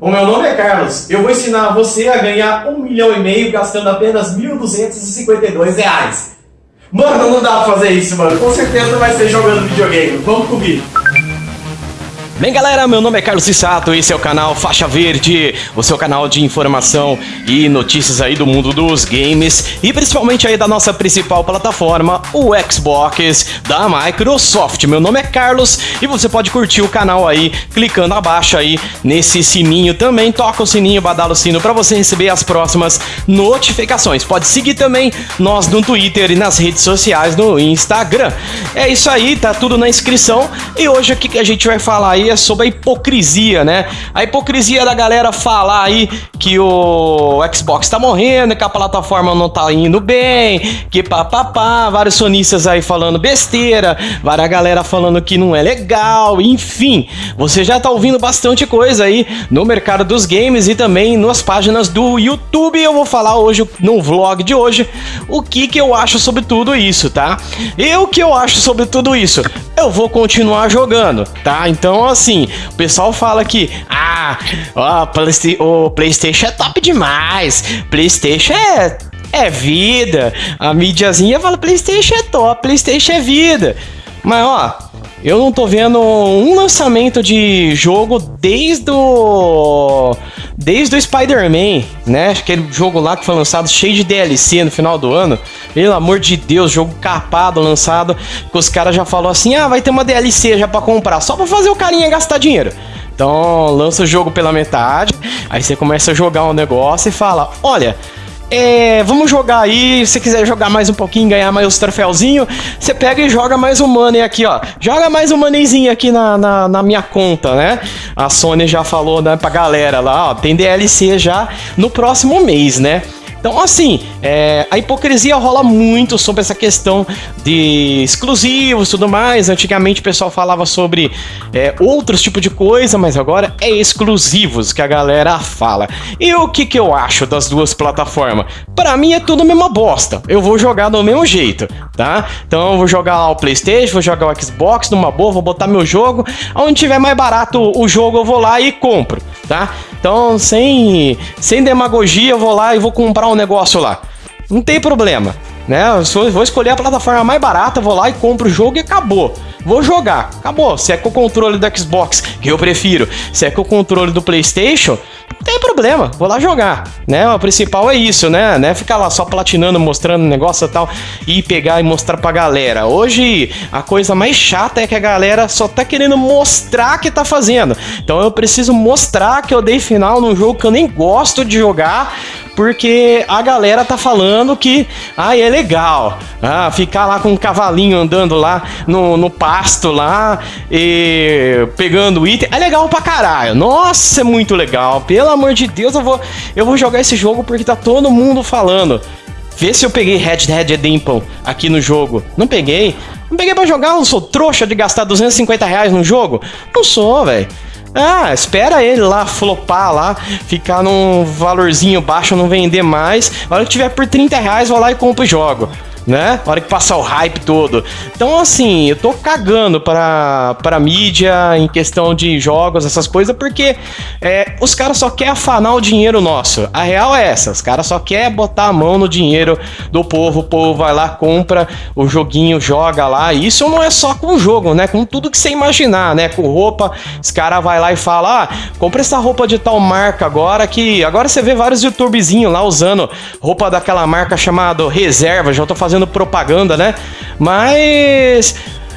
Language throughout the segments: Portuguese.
O meu nome é Carlos. Eu vou ensinar você a ganhar um milhão e meio gastando apenas 1.252 reais. Mano, não dá pra fazer isso, mano. Com certeza vai ser jogando videogame. Vamos comigo. Bem galera, meu nome é Carlos Cissato, esse é o canal Faixa Verde, o seu canal de informação e notícias aí do mundo dos games e principalmente aí da nossa principal plataforma, o Xbox da Microsoft. Meu nome é Carlos e você pode curtir o canal aí clicando abaixo aí nesse sininho também, toca o sininho, badala o sino para você receber as próximas notificações. Pode seguir também nós no Twitter e nas redes sociais no Instagram. É isso aí, tá tudo na inscrição e hoje aqui que a gente vai falar aí sobre a hipocrisia, né? A hipocrisia da galera falar aí que o Xbox tá morrendo, que a plataforma não tá indo bem, que papapá, vários sonistas aí falando besteira, várias galera falando que não é legal, enfim. Você já tá ouvindo bastante coisa aí no mercado dos games e também nas páginas do YouTube. Eu vou falar hoje no vlog de hoje o que que eu acho sobre tudo isso, tá? E o que eu acho sobre tudo isso? Eu vou continuar jogando, tá? Então, assim, o pessoal fala que, ah, o PlayStation é top demais, PlayStation é, é vida, a mídiazinha fala PlayStation é top, PlayStation é vida. Mas, ó, eu não tô vendo um lançamento de jogo desde o. Desde o Spider-Man, né? Aquele jogo lá que foi lançado cheio de DLC no final do ano. Pelo amor de Deus, jogo capado lançado. Que os caras já falaram assim: ah, vai ter uma DLC já pra comprar, só pra fazer o carinha gastar dinheiro. Então lança o jogo pela metade, aí você começa a jogar um negócio e fala: olha. É, vamos jogar aí. Se quiser jogar mais um pouquinho, ganhar mais os troféuzinhos, você pega e joga mais um money aqui, ó. Joga mais um moneyzinho aqui na, na, na, minha conta, né? A Sony já falou né, pra galera lá, ó. Tem DLC já no próximo mês, né? Então, assim, é, a hipocrisia rola muito sobre essa questão de exclusivos tudo mais. Antigamente o pessoal falava sobre é, outros tipos de coisa, mas agora é exclusivos que a galera fala. E o que, que eu acho das duas plataformas? Para mim é tudo a mesma bosta. Eu vou jogar do mesmo jeito, tá? Então eu vou jogar lá o PlayStation, vou jogar o Xbox numa boa, vou botar meu jogo. Onde tiver mais barato o jogo, eu vou lá e compro, tá? Então, sem, sem demagogia, eu vou lá e vou comprar um negócio lá. Não tem problema, né? Eu vou escolher a plataforma mais barata, vou lá e compro o jogo e acabou. Vou jogar, acabou. Se é com o controle do Xbox, que eu prefiro, se é com o controle do PlayStation, tem problema, vou lá jogar, né? O principal é isso, né? né? Ficar lá só platinando, mostrando negócio e tal e pegar e mostrar pra galera. Hoje a coisa mais chata é que a galera só tá querendo mostrar que tá fazendo. Então eu preciso mostrar que eu dei final num jogo que eu nem gosto de jogar porque a galera tá falando que ah, é legal. Ah, ficar lá com um cavalinho andando lá no, no pasto lá e pegando item. É legal pra caralho. Nossa, é muito legal. Pelo amor de Deus, eu vou, eu vou jogar esse jogo porque tá todo mundo falando. Vê se eu peguei Red Dead Redemption aqui no jogo. Não peguei. Não peguei pra jogar, eu sou trouxa de gastar 250 reais no jogo? Não sou, velho. Ah, espera ele lá flopar lá, ficar num valorzinho baixo, não vender mais. A hora que tiver por 30 reais, vou lá e compro e jogo né? Na hora que passar o hype todo. Então, assim, eu tô cagando pra, pra mídia em questão de jogos, essas coisas, porque é, os caras só querem afanar o dinheiro nosso. A real é essa, os caras só querem botar a mão no dinheiro do povo, o povo vai lá, compra o joguinho, joga lá. E isso não é só com o jogo, né? Com tudo que você imaginar, né? Com roupa, os caras vai lá e fala, ah, compra essa roupa de tal marca agora, que agora você vê vários youtubezinhos lá usando roupa daquela marca chamada Reserva, já tô fazendo fazendo propaganda, né? Mas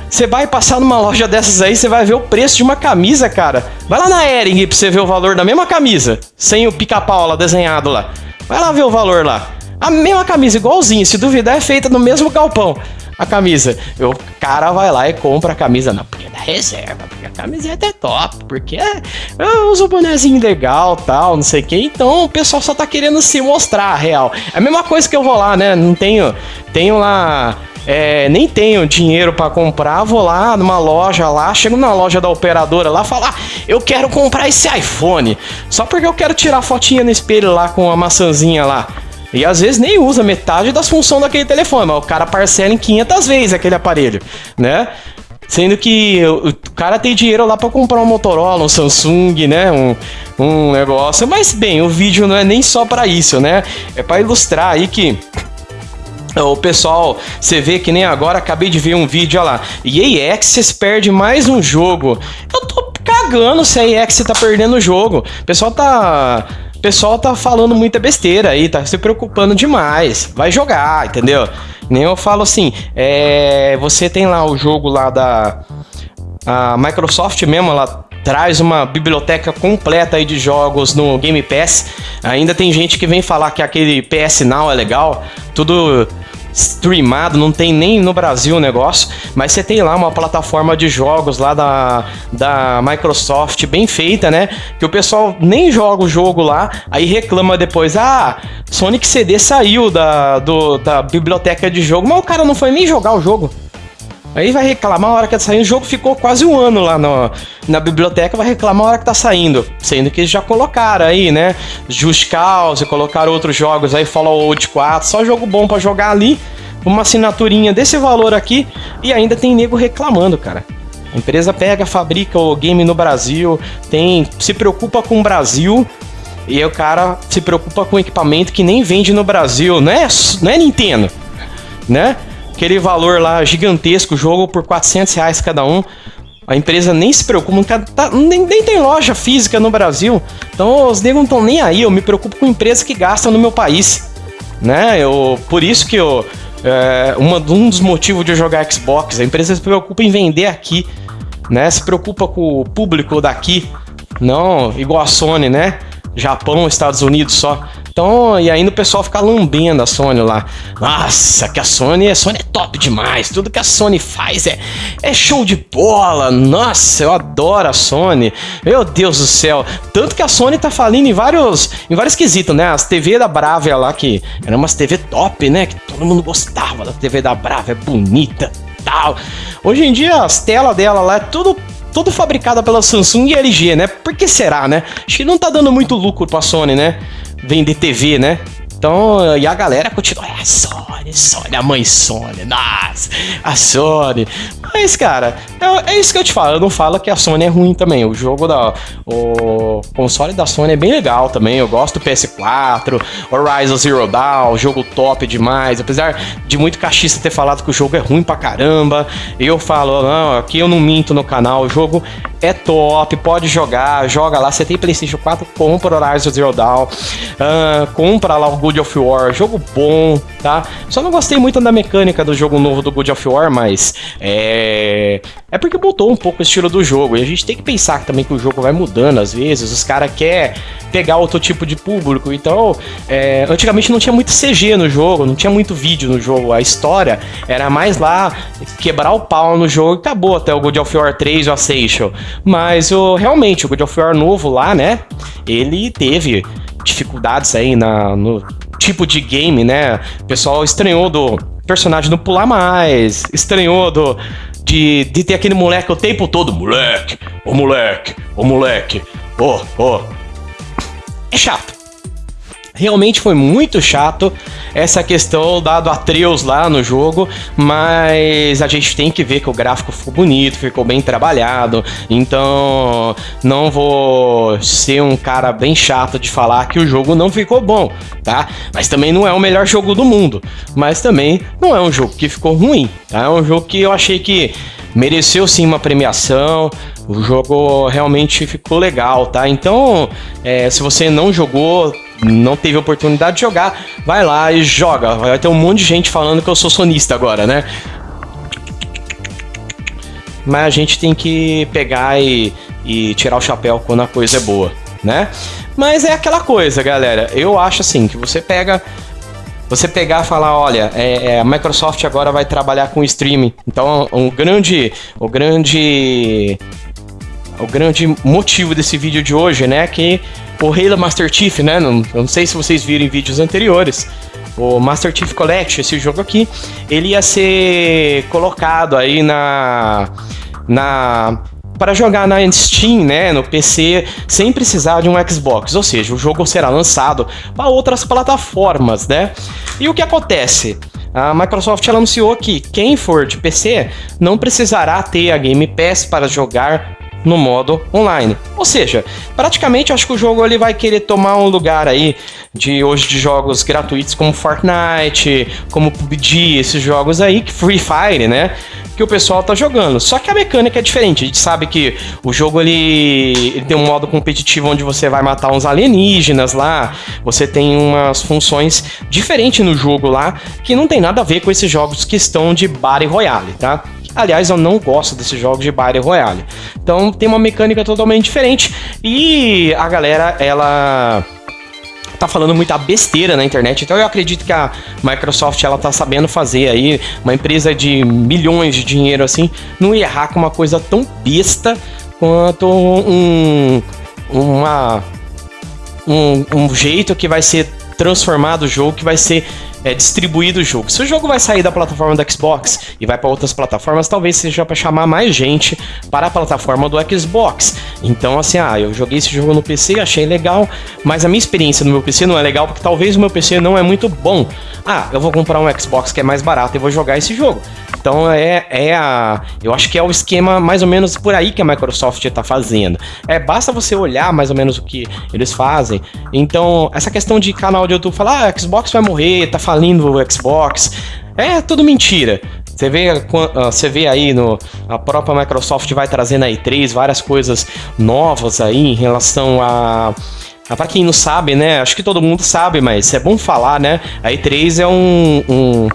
você vai passar numa loja dessas aí, você vai ver o preço de uma camisa, cara. Vai lá na Ering pra você ver o valor da mesma camisa, sem o pica-pau lá desenhado lá. Vai lá ver o valor lá. A mesma camisa, igualzinho, se duvidar, é feita no mesmo galpão. A camisa. O cara vai lá e compra a camisa. Não, porque é da reserva, porque a camiseta é top, porque é, eu uso o bonezinho legal tal, não sei o que. Então o pessoal só tá querendo se mostrar real. É a mesma coisa que eu vou lá, né? Não tenho. Tenho lá. É, nem tenho dinheiro para comprar, vou lá numa loja lá, chego na loja da operadora lá, falar, ah, eu quero comprar esse iPhone, só porque eu quero tirar fotinha no espelho lá com a maçãzinha lá. E às vezes nem usa metade das funções daquele telefone, mas o cara parcela em 500 vezes aquele aparelho, né? Sendo que o cara tem dinheiro lá para comprar um Motorola, um Samsung, né? Um, um negócio. Mas bem, o vídeo não é nem só para isso, né? É para ilustrar aí que o pessoal, você vê que nem agora, acabei de ver um vídeo, olha lá. EA Access perde mais um jogo. Eu tô cagando se a EA Access tá perdendo o jogo. O pessoal tá o pessoal tá falando muita besteira aí, tá se preocupando demais. Vai jogar, entendeu? Nem eu falo assim, é, você tem lá o jogo lá da a Microsoft mesmo, ela traz uma biblioteca completa aí de jogos no Game Pass. Ainda tem gente que vem falar que aquele PS Now é legal, tudo streamado, não tem nem no Brasil o negócio, mas você tem lá uma plataforma de jogos lá da, da Microsoft bem feita, né? Que o pessoal nem joga o jogo lá, aí reclama depois, ah, Sonic CD saiu da, do, da biblioteca de jogo, mas o cara não foi nem jogar o jogo. Aí vai reclamar a hora que tá saindo. O jogo ficou quase um ano lá no, na biblioteca, vai reclamar a hora que tá saindo. Sendo que eles já colocaram aí, né? Just Cause, colocaram outros jogos aí, Fallout 4, só jogo bom para jogar ali. Uma assinaturinha desse valor aqui e ainda tem nego reclamando, cara. A empresa pega, fabrica o game no Brasil, tem, se preocupa com o Brasil, e o cara se preocupa com equipamento que nem vende no Brasil, não é, não é Nintendo, né? Aquele valor lá gigantesco, jogo por 400 reais cada um. A empresa nem se preocupa, tá, nem, nem, tem loja física no Brasil. Então os negros não estão nem aí. Eu me preocupo com empresas que gastam no meu país. Né? Eu, por isso que eu, é, uma, um dos motivos de eu jogar Xbox, a empresa se preocupa em vender aqui. Né? Se preocupa com o público daqui. Não igual a Sony, né? Japão, Estados Unidos só. Então, e ainda o pessoal fica lambendo a Sony lá. Nossa, que a Sony, a Sony é top demais. Tudo que a Sony faz é, é show de bola. Nossa, eu adoro a Sony. Meu Deus do céu. Tanto que a Sony tá falindo em vários, em vários quesitos, né? As TV da Bravia lá, que eram umas TV top, né? Que todo mundo gostava da TV da Bravia, é bonita tal. Hoje em dia, as telas dela lá é tudo tudo fabricada pela Samsung e LG, né? Por que será, né? Acho que não tá dando muito lucro pra Sony, né? Vender TV, né? Então, e a galera continua, é a Sony, Sony, a mãe Sony, nossa, a Sony. Mas, cara, é, é, isso que eu te falo, eu não falo que a Sony é ruim também. O jogo da. O console da Sony é bem legal também. Eu gosto do PS4, Horizon Zero Dawn, jogo top demais. Apesar de muito cachista ter falado que o jogo é ruim pra caramba, eu falo, não, aqui eu não minto no canal, o jogo é top, pode jogar, joga lá. Você tem PlayStation 4, compra Horizon Zero Dawn, uh, compra lá o God of War, jogo bom, tá? Só não gostei muito da mecânica do jogo novo do God of War, mas é. É porque mudou um pouco o estilo do jogo. E a gente tem que pensar também que o jogo vai mudando às vezes. Os caras querem pegar outro tipo de público. Então, é... antigamente não tinha muito CG no jogo, não tinha muito vídeo no jogo. A história era mais lá quebrar o pau no jogo e acabou até o God of War 3 ou a Seixal. Mas o, realmente, o God of War novo lá, né? Ele teve dificuldades aí na, no tipo de game, né? O pessoal estranhou do personagem não pular mais, estranhou do, de, de ter aquele moleque o tempo todo, moleque, ô moleque, ô moleque, ô, ô. É chato realmente foi muito chato essa questão dado Atreus lá no jogo, mas a gente tem que ver que o gráfico ficou bonito, ficou bem trabalhado, então não vou ser um cara bem chato de falar que o jogo não ficou bom, tá? Mas também não é o melhor jogo do mundo, mas também não é um jogo que ficou ruim, tá? É um jogo que eu achei que mereceu sim uma premiação. O jogo realmente ficou legal, tá? Então, é, se você não jogou, não teve oportunidade de jogar, vai lá e joga. Vai ter um monte de gente falando que eu sou sonista agora, né? Mas a gente tem que pegar e, e tirar o chapéu quando a coisa é boa, né? Mas é aquela coisa, galera. Eu acho assim que você pega você pegar e falar, olha, é, é, a Microsoft agora vai trabalhar com streaming. Então, um grande, o grande, o grande motivo desse vídeo de hoje, né, que o Halo Master Chief, né? Não, não sei se vocês viram em vídeos anteriores. O Master Chief Collection, esse jogo aqui, ele ia ser colocado aí na. na para jogar na Steam, né, no PC, sem precisar de um Xbox, ou seja, o jogo será lançado para outras plataformas, né? E o que acontece? a Microsoft anunciou que quem for de PC não precisará ter a Game Pass para jogar no modo online. Ou seja, praticamente acho que o jogo ele vai querer tomar um lugar aí de hoje de jogos gratuitos como Fortnite, como PUBG, esses jogos aí que Free Fire, né? Que o pessoal tá jogando. Só que a mecânica é diferente. A gente sabe que o jogo ele, ele tem um modo competitivo onde você vai matar uns alienígenas lá. Você tem umas funções diferentes no jogo lá que não tem nada a ver com esses jogos que estão de Battle Royale, tá? Aliás, eu não gosto desses jogos de Battle Royale. Então tem uma mecânica totalmente diferente e a galera ela tá falando muita besteira na internet. Então eu acredito que a Microsoft ela tá sabendo fazer aí uma empresa de milhões de dinheiro assim, não errar com uma coisa tão besta quanto um uma um, um jeito que vai ser transformado o jogo, que vai ser é, distribuído o jogo. Se o jogo vai sair da plataforma do Xbox e vai para outras plataformas, talvez seja para chamar mais gente para a plataforma do Xbox. Então, assim, ah, eu joguei esse jogo no PC, achei legal, mas a minha experiência no meu PC não é legal porque talvez o meu PC não é muito bom. Ah, eu vou comprar um Xbox que é mais barato e vou jogar esse jogo. Então é, é a. Eu acho que é o esquema mais ou menos por aí que a Microsoft está fazendo. É, basta você olhar mais ou menos o que eles fazem. Então, essa questão de canal de YouTube falar, ah, Xbox vai morrer, tá falindo o Xbox. É tudo mentira. Você vê, ah, você vê aí no a própria Microsoft vai trazendo aí três várias coisas novas aí em relação a para quem não sabe, né? Acho que todo mundo sabe, mas é bom falar, né? A E3 é um, um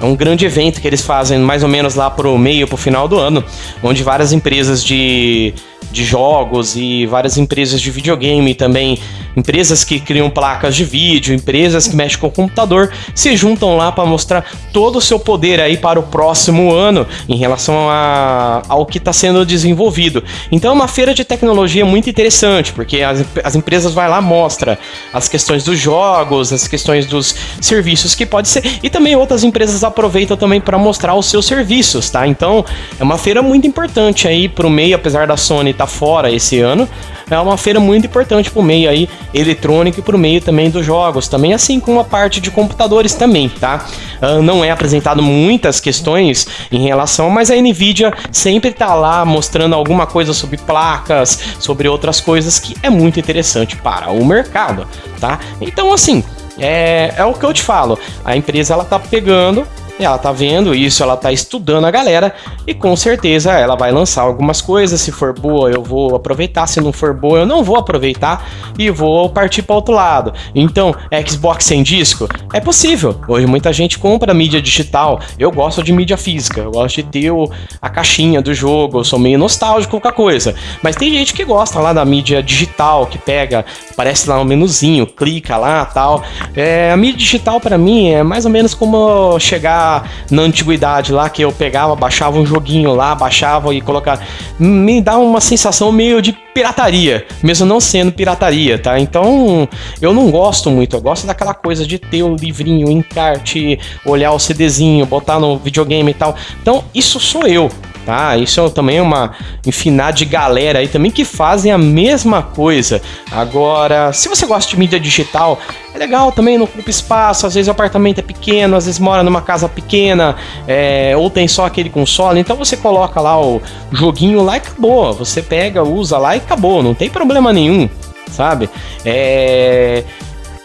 é um grande evento que eles fazem mais ou menos lá pro meio, pro final do ano, onde várias empresas de de jogos e várias empresas de videogame também, empresas que criam placas de vídeo, empresas que mexem com o computador, se juntam lá para mostrar todo o seu poder aí para o próximo ano em relação a, ao que está sendo desenvolvido. Então é uma feira de tecnologia muito interessante, porque as, as empresas vai lá mostra as questões dos jogos, as questões dos serviços que pode ser, e também outras empresas aproveitam também para mostrar os seus serviços, tá? Então é uma feira muito importante aí para o meio, apesar da Sony estar tá fora esse ano. É uma feira muito importante para o meio aí eletrônico e para o meio também dos jogos, também assim como a parte de computadores também, tá? Uh, não é apresentado muitas questões em relação, mas a Nvidia sempre está lá mostrando alguma coisa sobre placas, sobre outras coisas que é muito interessante para o mercado, tá? Então assim, é, é o que eu te falo, a empresa ela tá pegando ela tá vendo isso, ela tá estudando a galera e com certeza ela vai lançar algumas coisas. Se for boa, eu vou aproveitar. Se não for boa, eu não vou aproveitar e vou partir para outro lado. Então, Xbox sem disco é possível. Hoje muita gente compra mídia digital. Eu gosto de mídia física, eu gosto de ter o, a caixinha do jogo. Eu sou meio nostálgico com a coisa. Mas tem gente que gosta lá da mídia digital, que pega, aparece lá um menuzinho, clica lá, tal. É, a mídia digital para mim é mais ou menos como chegar na antiguidade lá, que eu pegava, baixava um joguinho lá, baixava e colocava. Me dá uma sensação meio de pirataria, mesmo não sendo pirataria, tá? Então eu não gosto muito, eu gosto daquela coisa de ter o livrinho, o encarte, olhar o CDzinho, botar no videogame e tal. Então isso sou eu, tá? Isso é também uma infinidade de galera aí também que fazem a mesma coisa. Agora, se você gosta de mídia digital, é legal também, não ocupa espaço, às vezes o apartamento é pequeno, às vezes mora numa casa pequena, é, ou tem só aquele console, então você coloca lá o joguinho lá e acabou. Você pega, usa lá e acabou, não tem problema nenhum, sabe? É...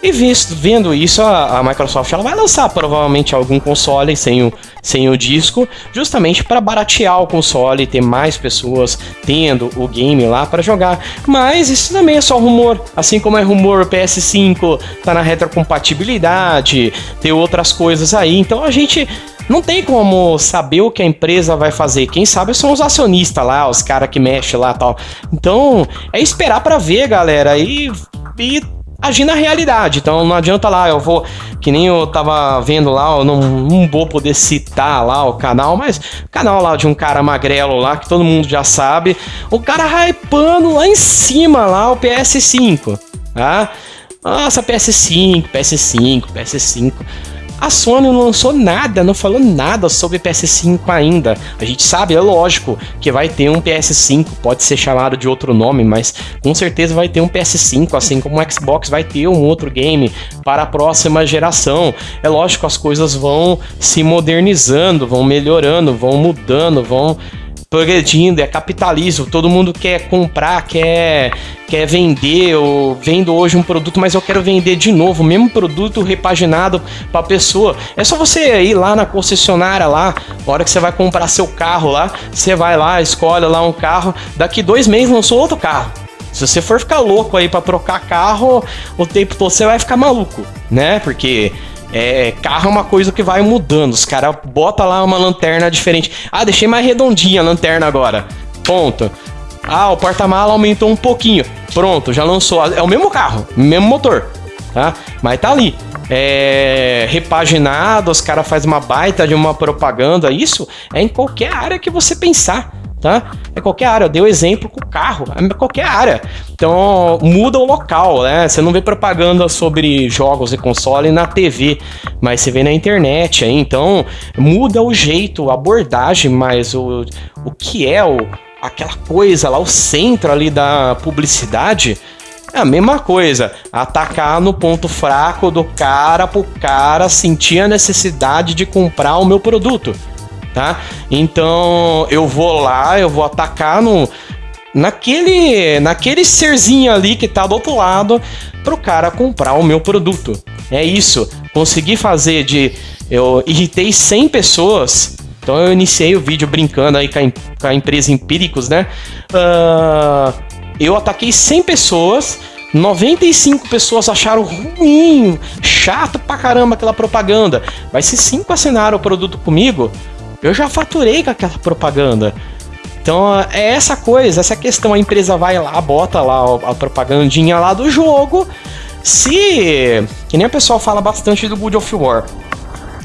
E visto, vendo isso, a, a, Microsoft ela vai lançar provavelmente algum console sem o, sem o disco, justamente para baratear o console, ter mais pessoas tendo o game lá para jogar. Mas isso também é só rumor, assim como é rumor o PS5 tá na retrocompatibilidade, tem outras coisas aí. Então a gente não tem como saber o que a empresa vai fazer. Quem sabe são os acionistas lá, os caras que mexem lá tal. Então, é esperar para ver, galera. E, e agir na realidade. Então não adianta lá, eu vou, que nem eu tava vendo lá, eu não, não vou poder citar lá o canal, mas canal lá de um cara magrelo lá, que todo mundo já sabe, o cara hypando lá em cima lá o PS5, tá? Nossa, PS5, PS5, PS5. A Sony não lançou nada, não falou nada sobre PS5 ainda. A gente sabe, é lógico, que vai ter um PS5, pode ser chamado de outro nome, mas com certeza vai ter um PS5, assim como o Xbox vai ter um outro game para a próxima geração. É lógico, as coisas vão se modernizando, vão melhorando, vão mudando, vão progredindo, é capitalismo, todo mundo quer comprar, quer, quer vender, eu vendo hoje um produto, mas eu quero vender de novo, o mesmo produto repaginado para a pessoa. É só você ir lá na concessionária lá, na hora que você vai comprar seu carro lá, você vai lá, escolhe lá um carro, daqui dois meses lançou outro carro. Se você for ficar louco aí para trocar carro o tempo todo, você vai ficar maluco, né? Porque é, carro é uma coisa que vai mudando. Os caras botam lá uma lanterna diferente. Ah, deixei mais redondinha a lanterna agora. Ponto. Ah, o porta-mala aumentou um pouquinho. Pronto, já lançou. É o mesmo carro, mesmo motor, tá? Mas tá ali. É, repaginado, os caras fazem uma baita de uma propaganda. Isso é em qualquer área que você pensar tá? É qualquer área. Eu dei o exemplo com o carro, é qualquer área. Então muda o local, né? Você não vê propaganda sobre jogos e console na TV, mas você vê na internet aí. Então muda o jeito, a abordagem, mas o, o que é o, aquela coisa lá, o centro ali da publicidade. É a mesma coisa, atacar no ponto fraco do cara pro cara sentir a necessidade de comprar o meu produto tá? Então eu vou lá, eu vou atacar no naquele naquele serzinho ali que tá do outro lado pro cara comprar o meu produto. É isso. Consegui fazer de eu irritei 100 pessoas. Então eu iniciei o vídeo brincando aí com a, com a empresa Empíricos, né? Uh, eu ataquei 100 pessoas 95 pessoas acharam ruim, chato pra caramba aquela propaganda. Mas se 5 assinaram o produto comigo, eu já faturei com aquela propaganda. Então é essa coisa, essa questão. A empresa vai lá, bota lá a propagandinha lá do jogo. Se. Que nem o pessoal fala bastante do Good of War.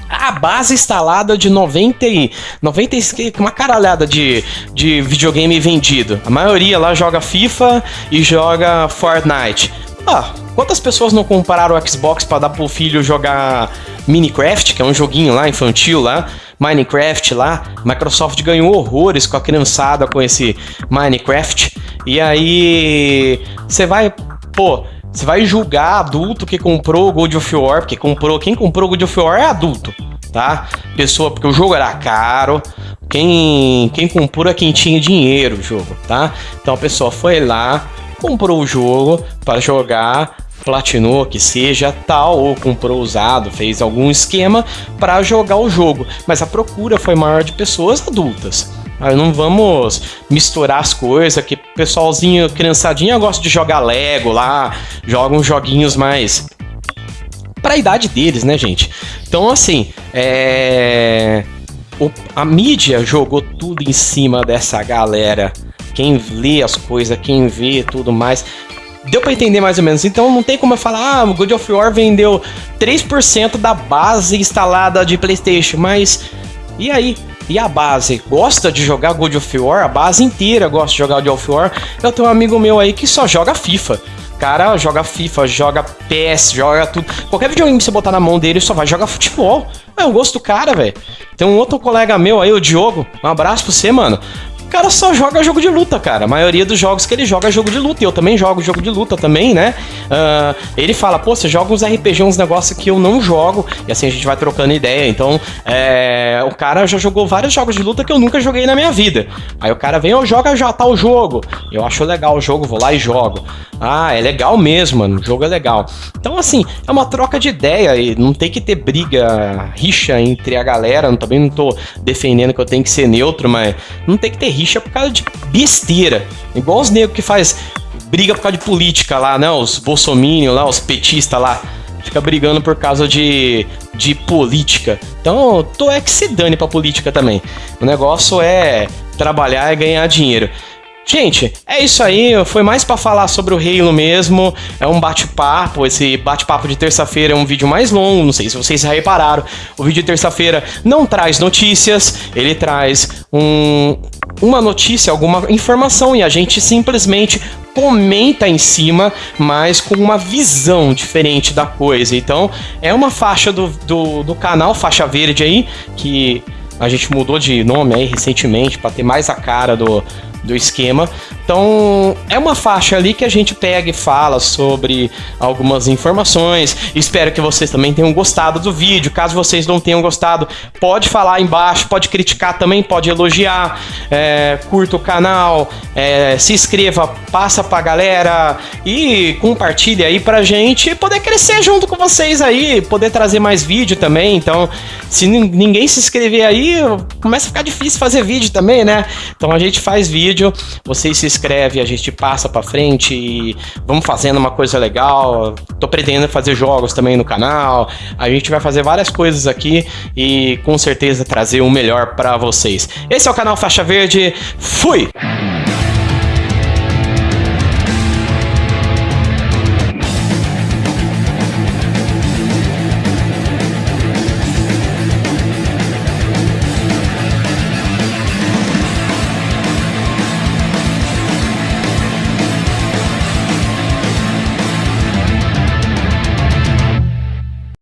A base instalada de 90 e. 90 uma caralhada de, de videogame vendido. A maioria lá joga FIFA e joga Fortnite. Ah, quantas pessoas não compraram o Xbox para dar pro filho jogar Minecraft, que é um joguinho lá infantil lá? Minecraft lá. Microsoft ganhou horrores com a criançada com esse Minecraft. E aí você vai, pô, você vai julgar adulto que comprou God of War, porque comprou, quem comprou God of War é adulto, tá? Pessoa, porque o jogo era caro. Quem, quem comprou é quem tinha dinheiro o jogo, tá? Então a pessoa foi lá, comprou o jogo para jogar, platinou, que seja tal, ou comprou usado, fez algum esquema para jogar o jogo. Mas a procura foi maior de pessoas adultas. Aí não vamos misturar as coisas, que pessoalzinho, criançadinha gosta de jogar Lego lá, joga uns joguinhos mais para a idade deles, né, gente? Então, assim, é... O, a mídia jogou tudo em cima dessa galera. Quem lê as coisas, quem vê tudo mais. Deu para entender mais ou menos. Então não tem como eu falar, ah, o God of War vendeu 3% da base instalada de PlayStation, mas e aí? E a base? Gosta de jogar God of War? A base inteira gosta de jogar God of War. Eu tenho um amigo meu aí que só joga FIFA. Cara, joga FIFA, joga PS, joga tudo. Qualquer videogame que você botar na mão dele só vai jogar futebol. É o gosto do cara, velho. Tem um outro colega meu aí, o Diogo. Um abraço pra você, mano cara só joga jogo de luta, cara. A maioria dos jogos que ele joga é jogo de luta. E eu também jogo jogo de luta também, né? Uh, ele fala, pô, você joga uns RPG, uns negócios que eu não jogo. E assim a gente vai trocando ideia. Então, é, o cara já jogou vários jogos de luta que eu nunca joguei na minha vida. Aí o cara vem, eu joga já tal jogo. Eu acho legal o jogo, vou lá e jogo. Ah, é legal mesmo, mano. O jogo é legal. Então, assim, é uma troca de ideia e não tem que ter briga, rixa entre a galera. Eu também não tô defendendo que eu tenho que ser neutro, mas não tem que ter rixa rixa por causa de besteira. Igual os negros que faz briga por causa de política lá, né? Os bolsominions lá, os petistas lá. Fica brigando por causa de, de política. Então, tô é que se dane pra política também. O negócio é trabalhar e ganhar dinheiro. Gente, é isso aí. Foi mais para falar sobre o Halo mesmo. É um bate-papo. Esse bate-papo de terça-feira é um vídeo mais longo. Não sei se vocês já repararam. O vídeo de terça-feira não traz notícias. Ele traz um, uma notícia, alguma informação e a gente simplesmente comenta em cima, mas com uma visão diferente da coisa. Então, é uma faixa do, do, do canal Faixa Verde aí, que a gente mudou de nome aí recentemente para ter mais a cara do, do esquema. Então, é uma faixa ali que a gente pega e fala sobre algumas informações. Espero que vocês também tenham gostado do vídeo. Caso vocês não tenham gostado, pode falar embaixo, pode criticar também, pode elogiar. É, curta o canal, é, se inscreva, passa pra galera e compartilhe aí pra gente poder crescer junto com vocês aí, poder trazer mais vídeo também. Então, se ninguém se inscrever aí, começa a ficar difícil fazer vídeo também, né? Então a gente faz vídeo, vocês se inscreve, a gente passa para frente e vamos fazendo uma coisa legal. Tô pretendendo fazer jogos também no canal. A gente vai fazer várias coisas aqui e com certeza trazer o melhor para vocês. Esse é o canal Faixa Verde. Fui!